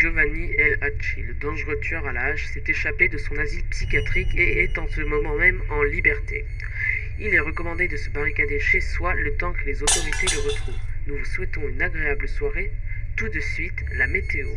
Giovanni El Hachi, le dangereux tueur à la hache, s'est échappé de son asile psychiatrique et est en ce moment même en liberté. Il est recommandé de se barricader chez soi le temps que les autorités le retrouvent. Nous vous souhaitons une agréable soirée. Tout de suite, la météo.